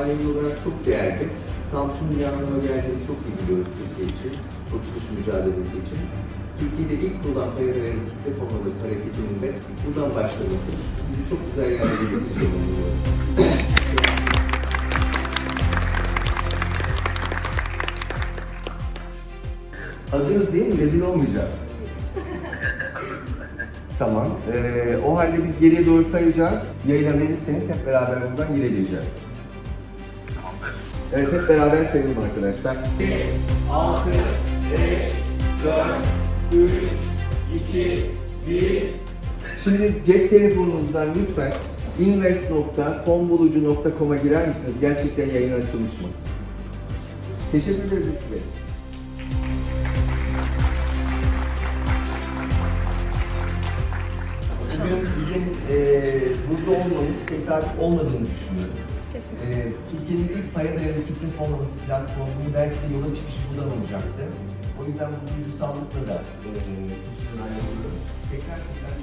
yayıncı olarak çok değerli. Samsun anlama geldiğini çok iyi biliyoruz Türkiye için, kurtuluş mücadelesi için. Türkiye'de ilk kurulan paya dayalı kitle formalısı hareketinin de buradan başlaması bizi çok güzel yerlere getireceğini umuyorum. Hazırız değil mi? Rezil olmayacağız. Tamam. Ee, o halde biz geriye doğru sayacağız. Yayına verirseniz hep beraber buradan ilerleyeceğiz. Evet hep beraber sayalım arkadaşlar. 6, 5, 4, 3, 2, 1. Şimdi cep telefonunuzdan lütfen invest.fonbulucu.com'a girer misiniz? Gerçekten yayın açılmış mı? Teşekkür ederiz Bey. Bugün bizim eee burada olmamız tesadüf olmadığını düşünüyorum. Kesin. Eee Türkiye'nin ilk paya dayalı kitle fonlaması platformunun belki de yola çıkışı buradan olacaktı. O yüzden bu duygusallıkla da eee kürsüden ayrılıyorum. Tekrar tekrar.